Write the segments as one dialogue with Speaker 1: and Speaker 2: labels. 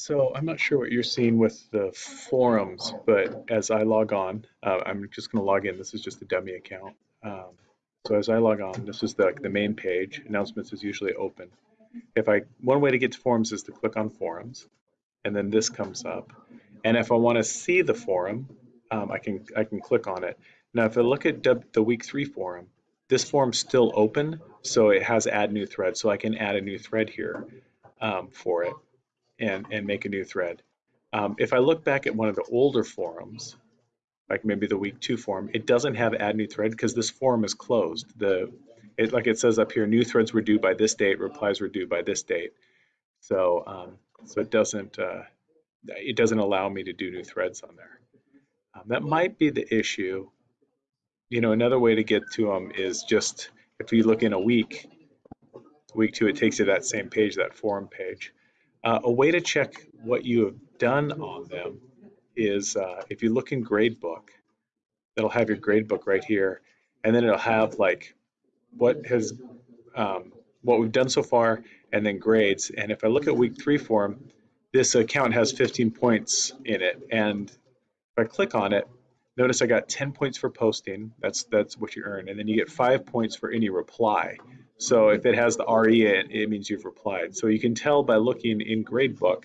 Speaker 1: So I'm not sure what you're seeing with the forums, but as I log on, uh, I'm just going to log in. This is just a dummy account. Um, so as I log on, this is the, the main page. Announcements is usually open. If I one way to get to forums is to click on forums, and then this comes up. And if I want to see the forum, um, I can I can click on it. Now, if I look at the week three forum, this forum's still open, so it has add new thread. So I can add a new thread here um, for it and, and make a new thread. Um, if I look back at one of the older forums, like maybe the week two forum, it doesn't have add new thread because this forum is closed. The it, like it says up here, new threads were due by this date, replies were due by this date. So um, so it doesn't uh, it doesn't allow me to do new threads on there. Um, that might be the issue. You know, another way to get to them is just if you look in a week, week two, it takes you to that same page, that forum page. Uh, a way to check what you have done on them is uh, if you look in gradebook, it'll have your gradebook right here, and then it'll have like what has um, what we've done so far, and then grades. And if I look at week three form, this account has 15 points in it, and if I click on it, notice I got 10 points for posting. That's that's what you earn, and then you get five points for any reply. So if it has the RE, it, it means you've replied. So you can tell by looking in gradebook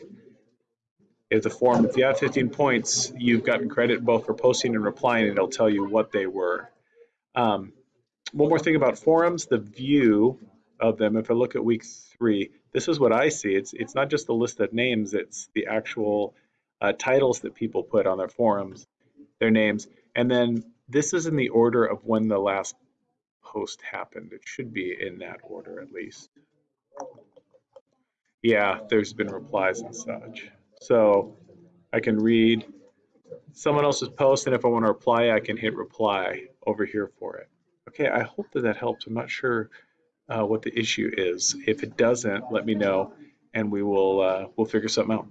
Speaker 1: if the form, if you have 15 points, you've gotten credit both for posting and replying, and it'll tell you what they were. Um, one more thing about forums, the view of them, if I look at week three, this is what I see. It's, it's not just the list of names, it's the actual uh, titles that people put on their forums, their names. And then this is in the order of when the last post happened. It should be in that order at least. Yeah, there's been replies and such. So I can read someone else's post, and if I want to reply, I can hit reply over here for it. Okay, I hope that that helps. I'm not sure uh, what the issue is. If it doesn't, let me know, and we will uh, we'll figure something out.